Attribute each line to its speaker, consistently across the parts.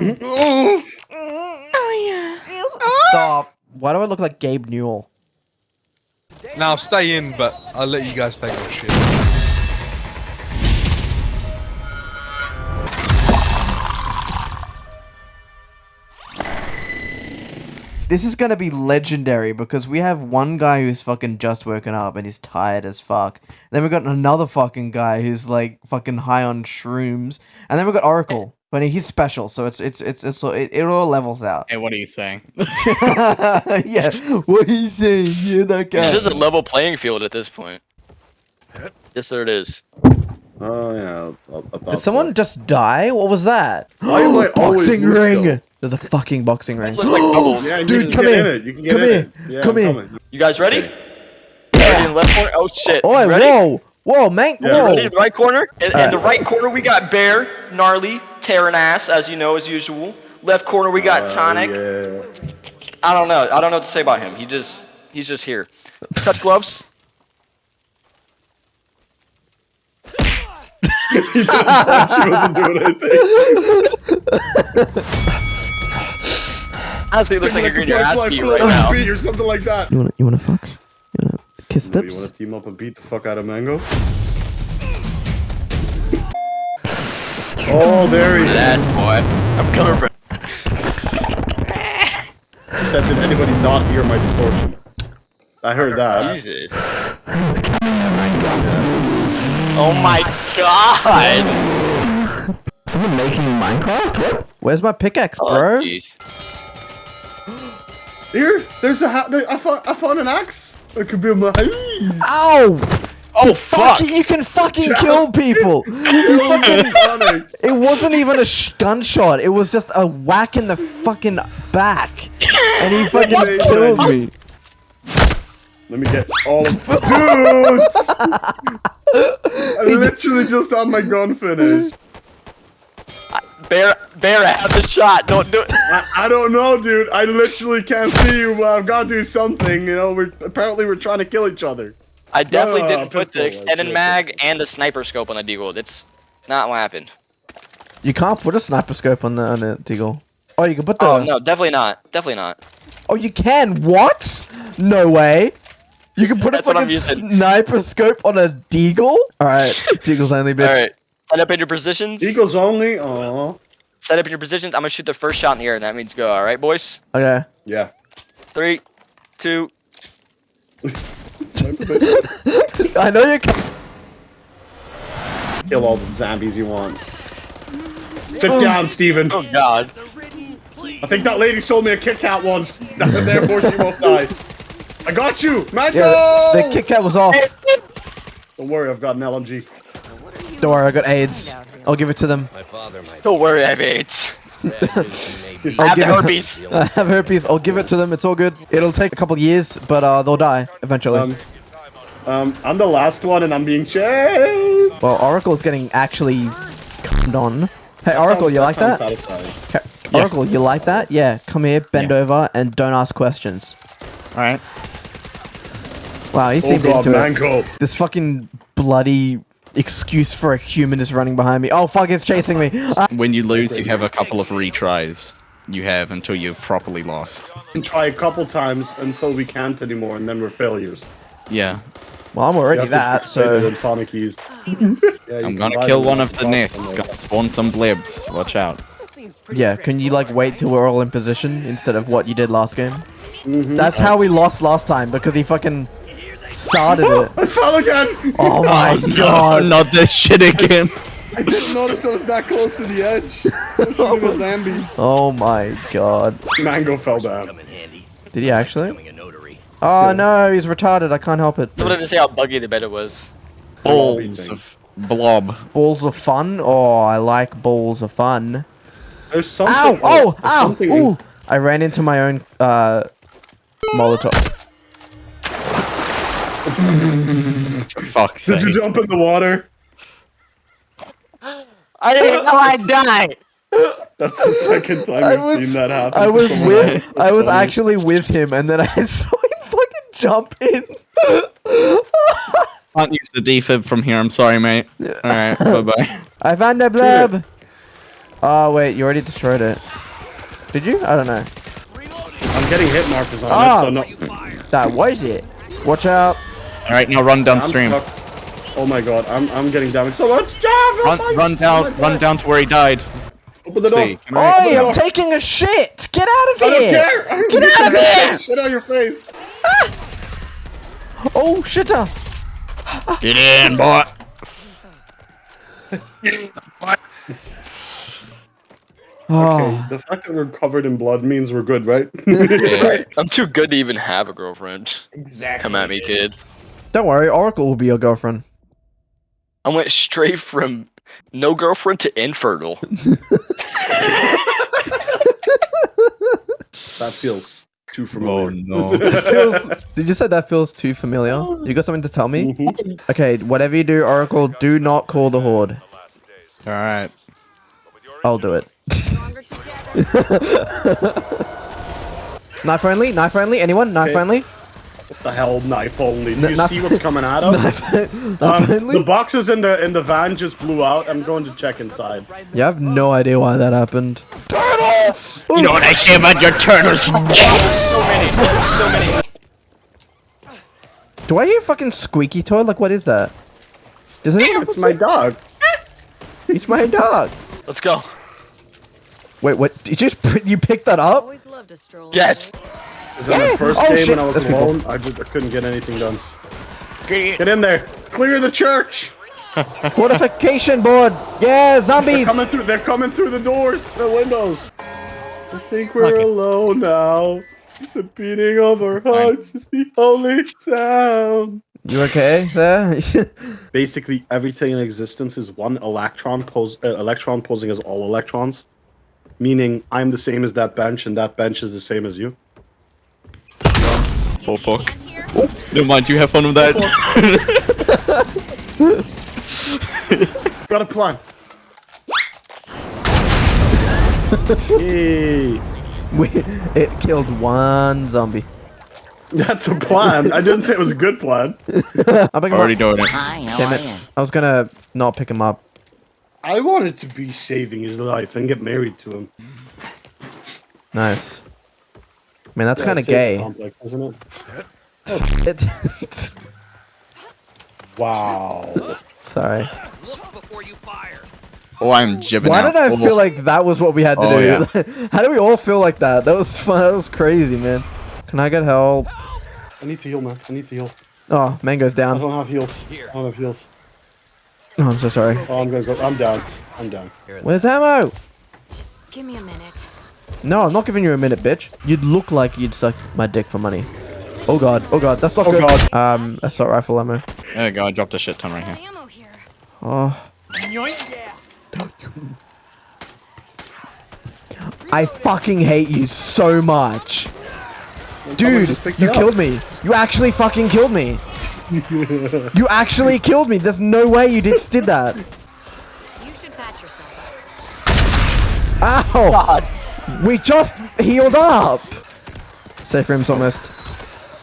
Speaker 1: Oh, Stop. Why do I look like Gabe Newell?
Speaker 2: Now stay in, but I'll let you guys take your shit.
Speaker 1: This is gonna be legendary because we have one guy who's fucking just woken up and he's tired as fuck. Then we've got another fucking guy who's like fucking high on shrooms, and then we've got Oracle. But he's special, so it's it's it's it's it, it all levels out.
Speaker 3: Hey, what are you saying?
Speaker 1: yeah, what are you saying? Yeah, that guy.
Speaker 4: This is a level playing field at this point. Yes, there it is.
Speaker 5: Oh yeah. I, I thought
Speaker 1: Did someone just die? What was that?
Speaker 5: Why am I
Speaker 1: boxing ring.
Speaker 5: though?
Speaker 1: There's a fucking boxing ring.
Speaker 4: Like.
Speaker 5: Yeah,
Speaker 1: Dude, come here.
Speaker 5: In it. You can get
Speaker 1: Come
Speaker 5: in
Speaker 1: here.
Speaker 5: Yeah,
Speaker 1: Come
Speaker 5: I'm
Speaker 1: here.
Speaker 4: You guys ready? Ready left corner? Oh shit.
Speaker 1: Oh,
Speaker 4: ready?
Speaker 1: whoa, whoa, man,
Speaker 5: Yeah.
Speaker 1: whoa.
Speaker 4: Ready in the right corner? In, in
Speaker 1: Alright.
Speaker 4: the right corner we got Bear, Gnarly, tearing ass, as you know, as usual. Left corner we got
Speaker 5: Uh,
Speaker 4: Tonic.
Speaker 5: yeah.
Speaker 4: I don't know. I don't know what to say about him. He just he's just here. Touch gloves.
Speaker 5: she wasn't doing anything.
Speaker 4: Honestly, it looks like you're getting your ass
Speaker 5: Fly,
Speaker 4: beat
Speaker 5: fly,
Speaker 4: right
Speaker 5: fly,
Speaker 4: now.
Speaker 5: beat or something like that.
Speaker 1: You wanna, you wanna fuck? You wanna kiss
Speaker 5: You
Speaker 1: tips?
Speaker 5: want to team up and beat the fuck out of Mango? Oh, there he is.
Speaker 4: That boy. I'm coming for.
Speaker 5: Said, did anybody not hear my distortion? I heard that.
Speaker 4: Jesus. Oh my god!
Speaker 1: Someone making Minecraft? What? Where's my pickaxe,
Speaker 4: Oh,
Speaker 1: bro?
Speaker 4: jeez.
Speaker 5: Here, there's a ha- there, I found I found an axe. It could be my house.
Speaker 1: Ow!
Speaker 4: Oh
Speaker 1: Fuck! You can fucking kill people. You fucking. It wasn't even a sh- gunshot. It was just a whack in the fucking back, and he fucking
Speaker 5: What?
Speaker 1: killed me.
Speaker 5: Let me get all of dude. I literally just had my gun finished.
Speaker 4: Bear, Bear, I have the shot. Don't do it.
Speaker 5: I, I don't know, dude. I literally can't see you, but I've got to do something. You know, we're apparently we're trying to kill each other.
Speaker 4: I definitely
Speaker 5: No,
Speaker 4: didn't put the
Speaker 5: I
Speaker 4: extended
Speaker 5: put
Speaker 4: mag and the sniper scope on the deagle. It's not what happened.
Speaker 1: You can't put a sniper scope on the on the deagle. Oh, you can put the.
Speaker 4: Oh no, definitely not. Definitely not.
Speaker 1: Oh, you can. What? No way. You can put a
Speaker 4: That's what I'm
Speaker 1: fucking sniper scope on a deagle. All right, deagle's only bitch.
Speaker 4: All right, set up in your positions.
Speaker 5: Eagles only. Oh,
Speaker 4: Set up in your positions. I'm gonna shoot the first shot in the air, and that means go. All right, boys.
Speaker 1: Okay.
Speaker 5: yeah.
Speaker 4: Three, two.
Speaker 1: I know you. Can-
Speaker 5: Kill all the zombies you want. Sit down, Steven.
Speaker 4: Oh God.
Speaker 5: I think that lady sold me a Kit Kat once. Therefore, she must die. I got you, Mango.
Speaker 1: yeah, the, the Kit Kat was off.
Speaker 5: Don't worry, I've got an LMG.
Speaker 1: Don't worry, I got AIDS. I'll give it to them.
Speaker 4: Don't worry, I have AIDS. I
Speaker 1: I'll
Speaker 4: have the
Speaker 1: give it-
Speaker 4: herpes.
Speaker 1: I have herpes. I'll give it to them. It's all good. It'll take a couple years, but uh, they'll die eventually.
Speaker 5: Um, um, I'm the last one, and I'm being chased.
Speaker 1: well, Oracle's getting actually cummed on. Hey, Oracle, you like
Speaker 5: sounds
Speaker 1: that?
Speaker 5: satisfying.
Speaker 1: Ca- Oracle, you like that? Yeah. Come here, bend over, and don't ask questions.
Speaker 3: Alright.
Speaker 1: Wow, he
Speaker 5: Oh
Speaker 1: seemed
Speaker 5: god,
Speaker 1: into it.
Speaker 5: Mango.
Speaker 1: This fucking bloody excuse for a human is running behind me. Oh fuck, it's chasing me. Ah.
Speaker 3: When you lose, you have a couple of retries. You have until you've properly lost.
Speaker 5: try a couple times until we can't anymore, and then we're failures.
Speaker 3: Yeah.
Speaker 1: Well, I'm already that, so
Speaker 5: Tonic keys. Yeah, you
Speaker 3: I'm gonna kill one of the nests. It's gonna spawn some blebs. Watch out.
Speaker 1: yeah. Can you like wait till we're all in position instead of what you did last game?
Speaker 5: Mm-hmm.
Speaker 1: That's how we lost last time because he fucking started it.
Speaker 5: I fell again!
Speaker 1: Oh my
Speaker 3: no,
Speaker 1: god.
Speaker 3: not this shit again.
Speaker 5: I didn't notice I was that close to the edge. I was shooting a zombie.
Speaker 1: Oh my god.
Speaker 5: Mango fell down.
Speaker 1: Did he actually? Oh no, he's retarded. I can't help it.
Speaker 4: I wanted to say how buggy the beta was.
Speaker 3: Balls of blob.
Speaker 1: Balls of fun? Oh, I like balls of fun.
Speaker 5: There's something.
Speaker 1: Ow! Oh!
Speaker 5: there's
Speaker 1: Ow! Ooh! I ran into my own uh Molotov.
Speaker 3: Fuck's
Speaker 5: Did you jump in the water?
Speaker 4: I didn't know I'd die.
Speaker 5: That's the second time
Speaker 1: I
Speaker 5: I've
Speaker 1: was,
Speaker 5: seen that happen.
Speaker 1: I was with. I was actually with him, and then I saw him fucking jump in.
Speaker 3: Can't use the defib from here. I'm sorry, mate. Alright, bye bye.
Speaker 1: I found the blab. Oh wait, you already destroyed it. Did you? I don't know.
Speaker 5: I'm getting hit markers on
Speaker 1: Ah.
Speaker 5: it, so no.
Speaker 1: That was it. Watch out.
Speaker 3: All right, now run downstream.
Speaker 5: stuck. Oh my god, I'm I'm getting damaged so much. Jeff, oh
Speaker 3: Run,
Speaker 5: my-
Speaker 3: run
Speaker 5: oh
Speaker 3: down,
Speaker 5: my
Speaker 3: run down to where he died.
Speaker 5: Open the door.
Speaker 3: I-
Speaker 1: Oi,
Speaker 5: no.
Speaker 1: I'm taking a shit. Get out of
Speaker 5: I don't
Speaker 1: here.
Speaker 5: care.
Speaker 1: Get out of here.
Speaker 5: Get out your face. Ah.
Speaker 1: Oh shitter. Uh.
Speaker 3: Get in, boy. Ah.
Speaker 1: Oh,
Speaker 5: The fact that we're covered in blood means we're good, right?
Speaker 4: I'm too good to even have a girlfriend.
Speaker 5: exactly.
Speaker 4: Come at me, kid.
Speaker 1: Don't worry. Oracle will be your girlfriend.
Speaker 4: I went straight from no girlfriend to infertile.
Speaker 5: That feels too familiar.
Speaker 3: Oh
Speaker 5: familiar.
Speaker 3: no.
Speaker 1: That feels. Did you say that feels too familiar? You got something to tell me?
Speaker 5: Mhm.
Speaker 1: Okay, whatever you do, Oracle, do not call the horde.
Speaker 3: All right.
Speaker 1: I'll do it.
Speaker 6: Stronger together.
Speaker 1: Knife only? Knife only? Anyone? Knife
Speaker 5: Okay.
Speaker 1: only?
Speaker 5: What the hell, knife only? Do you
Speaker 1: knife-
Speaker 5: see what's coming at us?
Speaker 1: Knife, knife
Speaker 5: Um, the boxes in the in the van just blew out. I'm going to check inside.
Speaker 1: Yeah, I have no idea why that happened. Turtles!
Speaker 3: You know what I say about your turtles?
Speaker 4: so many. So many.
Speaker 1: Do I hear fucking squeaky toy? Like, what is that? Does anyone
Speaker 5: It's my dog.
Speaker 1: It's my dog.
Speaker 4: Let's go.
Speaker 1: Wait, what? Did you just you picked that up?
Speaker 6: Always loved a stroll.
Speaker 4: Yes.
Speaker 5: Is that
Speaker 1: Yeah.
Speaker 5: my first
Speaker 1: Oh,
Speaker 5: game
Speaker 1: shit.
Speaker 5: when I was
Speaker 1: That's people.
Speaker 5: alone? I just I couldn't get anything done. Get in there. Clear the church.
Speaker 1: Fortification board. Yeah, zombies!
Speaker 5: They're
Speaker 1: zombies.
Speaker 5: coming through. They're coming through the doors, the windows. I think we're
Speaker 3: Okay.
Speaker 5: alone now. The beating of our hearts is the only sound.
Speaker 1: You okay there?
Speaker 5: Basically, everything in existence is one electron pose. Uh, electron posing as all electrons, meaning I'm the same as that bench, and that bench is the same as you.
Speaker 3: Oh fuck. Never mind. You have fun with that.
Speaker 5: Got a plan. Yay.
Speaker 1: we, it killed one zombie.
Speaker 5: That's a plan. I didn't say it was a good plan.
Speaker 1: I'll pick him
Speaker 3: Already
Speaker 1: up.
Speaker 3: doing it.
Speaker 1: Damn it. I was gonna not pick him up.
Speaker 5: I wanted to be saving his life and get married to him.
Speaker 1: Nice. Man, that's
Speaker 5: Yeah,
Speaker 1: kind of gay.
Speaker 5: Complex, isn't it?
Speaker 1: It-
Speaker 5: Wow.
Speaker 1: Sorry.
Speaker 3: Oh, I'm jibbing
Speaker 1: Why
Speaker 3: out.
Speaker 1: did I
Speaker 3: Oh.
Speaker 1: feel like that was what we had to
Speaker 3: Oh,
Speaker 1: do? How do we all feel like that? That was fun. That was crazy, man. Can I get help?
Speaker 5: I need to heal, man. I need to heal.
Speaker 1: Oh, Mango's
Speaker 5: I
Speaker 1: down.
Speaker 5: I don't have heals. I don't have heals.
Speaker 1: Oh, I'm so sorry.
Speaker 5: Oh, I'm gonna go. I'm down. I'm down.
Speaker 1: Where's ammo?
Speaker 6: Just give me a minute.
Speaker 1: No, I'm not giving you a minute, bitch. You'd look like you'd suck my dick for money. Oh god, oh god, that's not
Speaker 5: Oh,
Speaker 1: good.
Speaker 5: God.
Speaker 1: Um, assault rifle ammo.
Speaker 3: There you go. I dropped a shit ton right here.
Speaker 6: Ammo here.
Speaker 1: Oh. I fucking hate you so much. Dude, you killed me. You actually fucking killed me. you actually killed me. There's no way you just did that.
Speaker 6: You should patch yourself.
Speaker 1: Ow! We just healed up. Safe room's almost.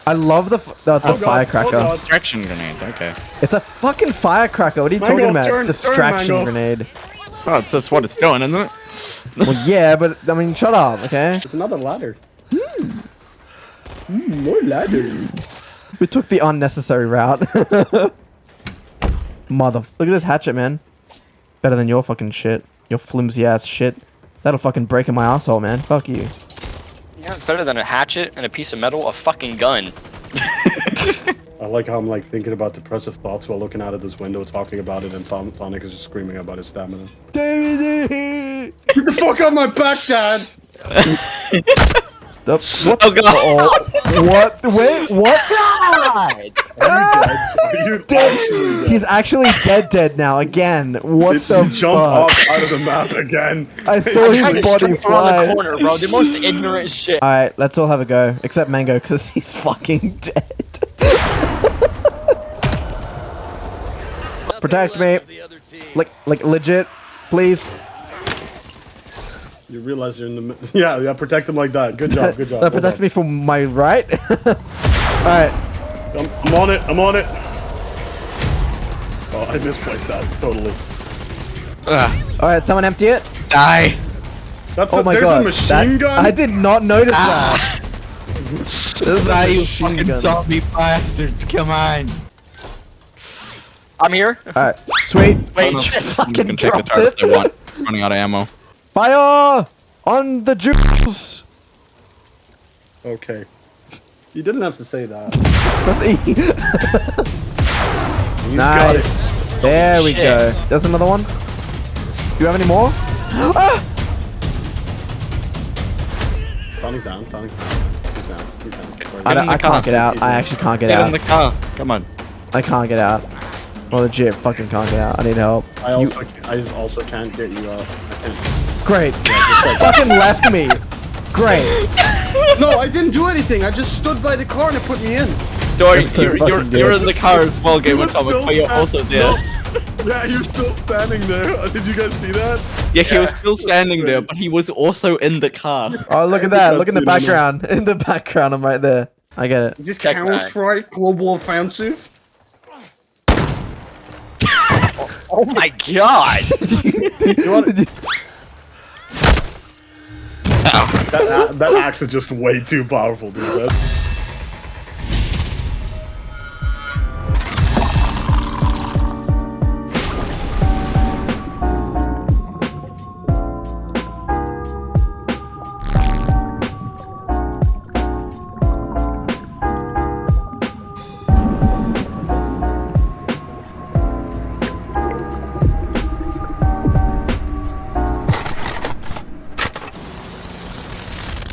Speaker 1: I love the. F- that's a
Speaker 5: Oh, God. Oh,
Speaker 1: firecracker.
Speaker 5: God.
Speaker 3: Distraction grenade. Okay.
Speaker 1: It's a fucking firecracker. What are you
Speaker 5: Mango,
Speaker 1: talking about?
Speaker 5: turn- turn,
Speaker 1: Distraction
Speaker 5: Mango.
Speaker 1: grenade.
Speaker 3: Oh, it's, that's what it's doing, isn't it?
Speaker 1: Well, yeah, but I mean, shut up, okay?
Speaker 5: It's another ladder. Hmm. Hmm, more ladder.
Speaker 1: We took the unnecessary route. Mother, look at this hatchet, man. Better than your fucking shit. Your flimsy ass shit. That'll fucking break in my asshole, man. Fuck you.
Speaker 4: Yeah, it's better than a hatchet and a piece of metal, a fucking gun.
Speaker 5: I like how I'm like thinking about depressive thoughts while looking out of this window, talking about it, and Tom Tonic is just screaming about his stamina.
Speaker 1: David!
Speaker 5: Get the fuck on my back, Dad!
Speaker 1: Stop. What?
Speaker 3: Oh god.
Speaker 1: What? Wait, what?
Speaker 5: Are you
Speaker 1: Dead. He's actually dead, dead now. Again. What
Speaker 5: Did
Speaker 1: the
Speaker 5: he jump
Speaker 1: fuck?
Speaker 5: off out of the map again?
Speaker 1: I saw his body
Speaker 4: straight
Speaker 1: fly.
Speaker 4: the corner, bro. The most ignorant shit.
Speaker 1: Alright, let's all have a go. Except Mango, because he's fucking dead. Protect me. Like, like legit, please.
Speaker 5: You realize you're in the yeah yeah protect him like that. Good job, good job.
Speaker 1: That protects me from my right. Alright,
Speaker 5: I'm, I'm on it. I'm on it. Oh, I misplaced that totally.
Speaker 3: Ugh.
Speaker 1: alright, someone empty it.
Speaker 3: Die!
Speaker 5: That's
Speaker 1: Oh
Speaker 5: a,
Speaker 1: my
Speaker 5: there's
Speaker 1: god.
Speaker 5: a machine
Speaker 1: that-
Speaker 5: gun.
Speaker 1: I did not notice ah. that. There's a
Speaker 3: Die, you fucking
Speaker 1: gun.
Speaker 3: zombie bastards! Come on!
Speaker 4: I'm here.
Speaker 1: Alright, sweet.
Speaker 4: Wait,
Speaker 3: You
Speaker 4: shit.
Speaker 1: Fucking
Speaker 3: can take the
Speaker 1: dropped
Speaker 3: targets
Speaker 1: it.
Speaker 3: I want. Running out of ammo.
Speaker 1: Fire on the Jews.
Speaker 5: Okay. You didn't have to say that.
Speaker 1: Press E.
Speaker 5: It.
Speaker 1: nice. There we
Speaker 4: Shit.
Speaker 1: go. There's another one. Do you have any more? ah!
Speaker 5: Tony's down. Tony's down. He's down. He's down.
Speaker 1: I,
Speaker 3: Get
Speaker 1: don't- I can't
Speaker 3: car.
Speaker 1: get out. I actually can't get out.
Speaker 3: Get
Speaker 1: out.
Speaker 3: in the car. Come on.
Speaker 1: I can't get out. Well, legit, fucking can't out. I need help.
Speaker 5: I also, I just also can't get you out. I can't.
Speaker 1: Great. fucking left me. Great.
Speaker 5: No, I didn't do anything. I just stood by the car and it put me in.
Speaker 3: Dory,
Speaker 1: so
Speaker 3: you're, you're, you're in the car as well, Game
Speaker 5: You
Speaker 3: of
Speaker 5: were
Speaker 3: Comic, but you're also there.
Speaker 5: Yeah, you're still standing there. Did you guys see that?
Speaker 3: Yeah, he was still standing there, but he was also in the car.
Speaker 1: Oh, look at that. Look in the
Speaker 5: That's it,
Speaker 1: background. In the background, I'm right there. I get it.
Speaker 5: Is this
Speaker 4: Check
Speaker 5: Counter-Strike Global Offensive?
Speaker 4: Oh my god.
Speaker 5: You want that, a- that axe is just way too powerful, dude. That's-